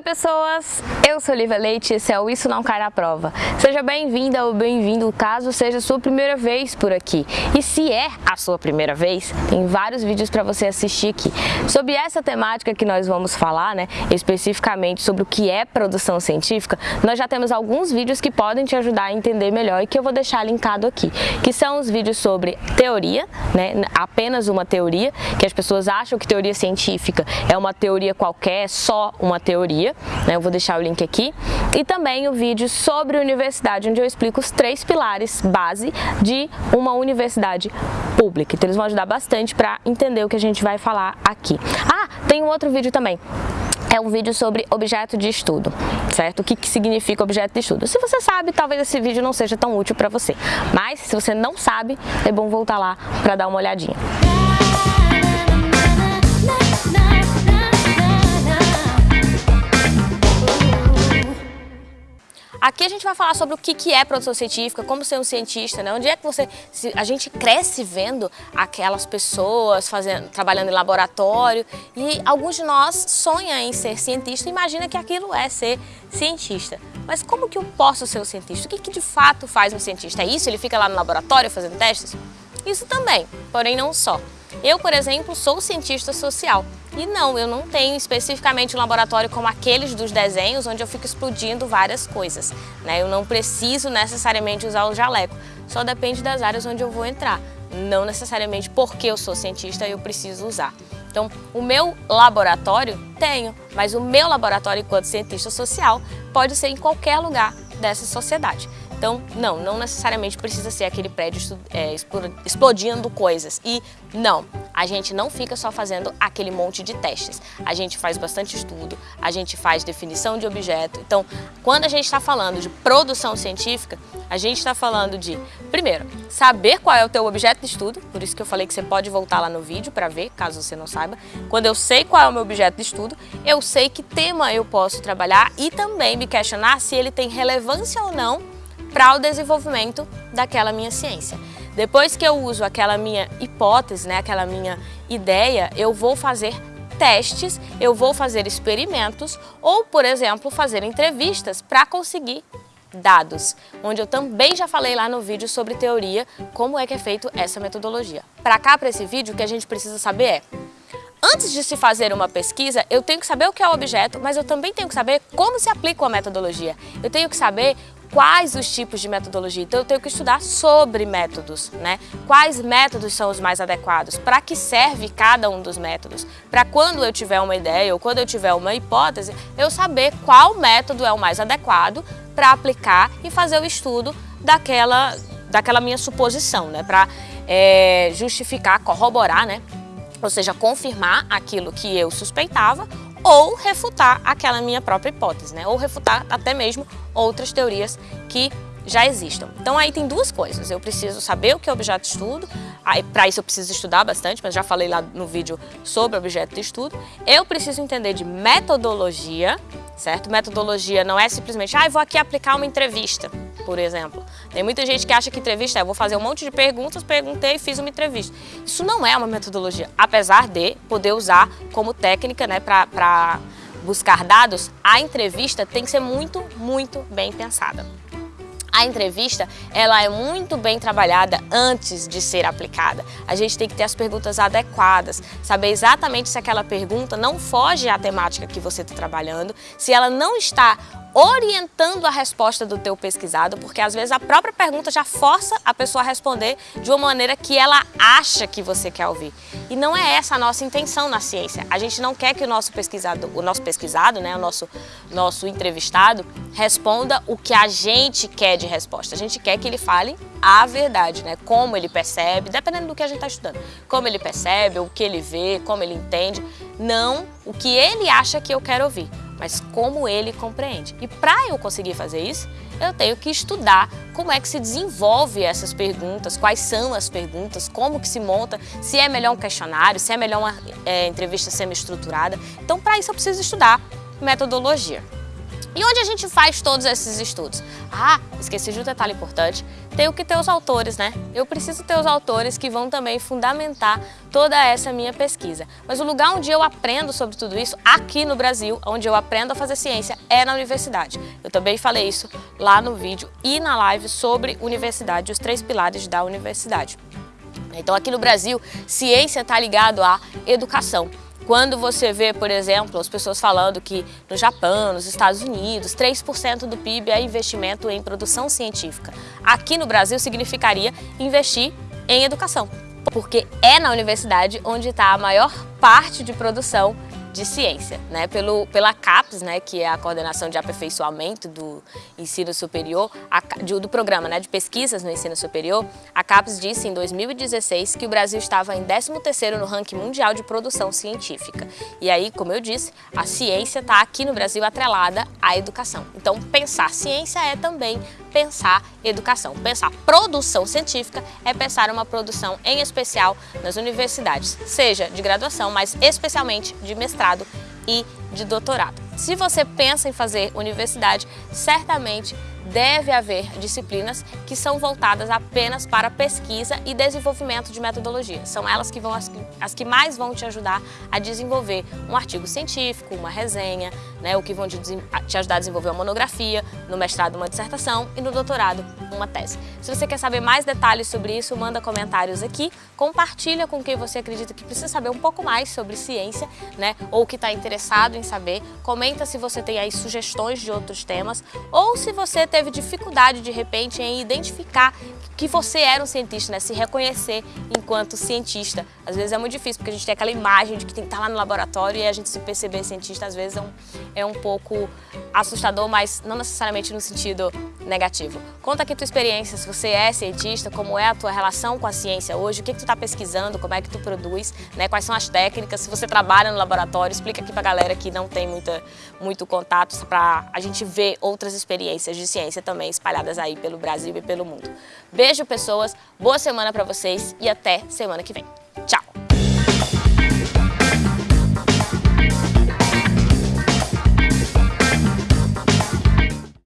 Oi pessoas, eu sou Lívia Leite e esse é o Isso Não Cai na Prova. Seja bem-vinda ou bem-vindo caso seja sua primeira vez por aqui. E se é a sua primeira vez, tem vários vídeos para você assistir aqui. Sobre essa temática que nós vamos falar, né, especificamente sobre o que é produção científica, nós já temos alguns vídeos que podem te ajudar a entender melhor e que eu vou deixar linkado aqui, que são os vídeos sobre teoria, né, apenas uma teoria, que as pessoas acham que teoria científica é uma teoria qualquer, só uma teoria, né? eu vou deixar o link aqui, e também o vídeo sobre universidade, onde eu explico os três pilares base de uma universidade pública. Então eles vão ajudar bastante para entender o que a gente vai falar aqui. Ah, tem um outro vídeo também é um vídeo sobre objeto de estudo, certo? O que, que significa objeto de estudo? Se você sabe, talvez esse vídeo não seja tão útil para você, mas se você não sabe, é bom voltar lá para dar uma olhadinha. Aqui a gente vai falar sobre o que é produção científica, como ser um cientista, né? Onde é que você... A gente cresce vendo aquelas pessoas fazendo, trabalhando em laboratório e alguns de nós sonham em ser cientista e imagina que aquilo é ser cientista. Mas como que eu posso ser um cientista? O que, que de fato faz um cientista? É isso? Ele fica lá no laboratório fazendo testes? Isso também, porém não só. Eu, por exemplo, sou cientista social. E não, eu não tenho especificamente um laboratório como aqueles dos desenhos, onde eu fico explodindo várias coisas. Né? Eu não preciso necessariamente usar o jaleco, só depende das áreas onde eu vou entrar. Não necessariamente porque eu sou cientista eu preciso usar. Então, o meu laboratório tenho, mas o meu laboratório enquanto cientista social pode ser em qualquer lugar dessa sociedade. Então, não, não necessariamente precisa ser aquele prédio é, explodindo coisas. E não, a gente não fica só fazendo aquele monte de testes. A gente faz bastante estudo, a gente faz definição de objeto. Então, quando a gente está falando de produção científica, a gente está falando de, primeiro, saber qual é o teu objeto de estudo, por isso que eu falei que você pode voltar lá no vídeo para ver, caso você não saiba. Quando eu sei qual é o meu objeto de estudo, eu sei que tema eu posso trabalhar e também me questionar se ele tem relevância ou não para o desenvolvimento daquela minha ciência. Depois que eu uso aquela minha hipótese, né, aquela minha ideia, eu vou fazer testes, eu vou fazer experimentos ou, por exemplo, fazer entrevistas para conseguir dados, onde eu também já falei lá no vídeo sobre teoria, como é que é feito essa metodologia. Para cá, para esse vídeo, o que a gente precisa saber é Antes de se fazer uma pesquisa, eu tenho que saber o que é o objeto, mas eu também tenho que saber como se aplica a metodologia. Eu tenho que saber quais os tipos de metodologia. Então eu tenho que estudar sobre métodos, né? Quais métodos são os mais adequados? Para que serve cada um dos métodos? Para quando eu tiver uma ideia ou quando eu tiver uma hipótese, eu saber qual método é o mais adequado para aplicar e fazer o estudo daquela, daquela minha suposição, né? Para é, justificar, corroborar, né? Ou seja, confirmar aquilo que eu suspeitava ou refutar aquela minha própria hipótese, né? ou refutar até mesmo outras teorias que já existam. Então aí tem duas coisas, eu preciso saber o que é objeto de estudo, para isso eu preciso estudar bastante, mas já falei lá no vídeo sobre objeto de estudo. Eu preciso entender de metodologia, certo? Metodologia não é simplesmente, ah, eu vou aqui aplicar uma entrevista, por exemplo. Tem muita gente que acha que entrevista é, vou fazer um monte de perguntas, perguntei e fiz uma entrevista. Isso não é uma metodologia, apesar de poder usar como técnica, né, para buscar dados, a entrevista tem que ser muito, muito bem pensada. A entrevista, ela é muito bem trabalhada antes de ser aplicada. A gente tem que ter as perguntas adequadas, saber exatamente se aquela pergunta não foge à temática que você está trabalhando, se ela não está orientando a resposta do teu pesquisado, porque às vezes a própria pergunta já força a pessoa a responder de uma maneira que ela acha que você quer ouvir. E não é essa a nossa intenção na ciência. A gente não quer que o nosso pesquisado, o nosso pesquisado, né, o nosso, nosso entrevistado, responda o que a gente quer de resposta. A gente quer que ele fale a verdade, né? Como ele percebe, dependendo do que a gente está estudando. Como ele percebe, o que ele vê, como ele entende. Não o que ele acha que eu quero ouvir mas como ele compreende. E para eu conseguir fazer isso, eu tenho que estudar como é que se desenvolve essas perguntas, quais são as perguntas, como que se monta, se é melhor um questionário, se é melhor uma é, entrevista semi-estruturada. Então, para isso eu preciso estudar metodologia. E onde a gente faz todos esses estudos? Ah, esqueci de um detalhe importante, tenho que ter os autores, né? Eu preciso ter os autores que vão também fundamentar toda essa minha pesquisa. Mas o lugar onde eu aprendo sobre tudo isso, aqui no Brasil, onde eu aprendo a fazer ciência, é na universidade. Eu também falei isso lá no vídeo e na live sobre universidade, os três pilares da universidade. Então aqui no Brasil, ciência está ligado à educação. Quando você vê, por exemplo, as pessoas falando que no Japão, nos Estados Unidos, 3% do PIB é investimento em produção científica. Aqui no Brasil significaria investir em educação, porque é na universidade onde está a maior parte de produção de ciência, né? Pelo, pela CAPES, né, que é a coordenação de aperfeiçoamento do ensino superior, a, do programa né, de pesquisas no ensino superior, a CAPES disse em 2016 que o Brasil estava em 13º no ranking mundial de produção científica. E aí, como eu disse, a ciência está aqui no Brasil atrelada à educação. Então, pensar ciência é também pensar educação. Pensar produção científica é pensar uma produção em especial nas universidades, seja de graduação, mas especialmente de mestrado e de doutorado. Se você pensa em fazer universidade, certamente deve haver disciplinas que são voltadas apenas para pesquisa e desenvolvimento de metodologia. São elas que vão as, as que mais vão te ajudar a desenvolver um artigo científico, uma resenha, né, o que vão te, te ajudar a desenvolver uma monografia, no mestrado uma dissertação e no doutorado uma tese. Se você quer saber mais detalhes sobre isso, manda comentários aqui, compartilha com quem você acredita que precisa saber um pouco mais sobre ciência, né, ou que está interessado em saber. Comenta se você tem aí sugestões de outros temas ou se você teve teve dificuldade de repente em identificar que você era um cientista, né? se reconhecer enquanto cientista. Às vezes é muito difícil, porque a gente tem aquela imagem de que tem que estar lá no laboratório e a gente se perceber cientista, às vezes é um, é um pouco assustador, mas não necessariamente no sentido negativo. Conta aqui tua experiência, se você é cientista, como é a tua relação com a ciência hoje, o que, que tu está pesquisando, como é que tu produz, né? quais são as técnicas, se você trabalha no laboratório, explica aqui para a galera que não tem muita, muito contato, para a gente ver outras experiências de ciência também espalhadas aí pelo Brasil e pelo mundo. Beijo, pessoas, boa semana para vocês e até semana que vem.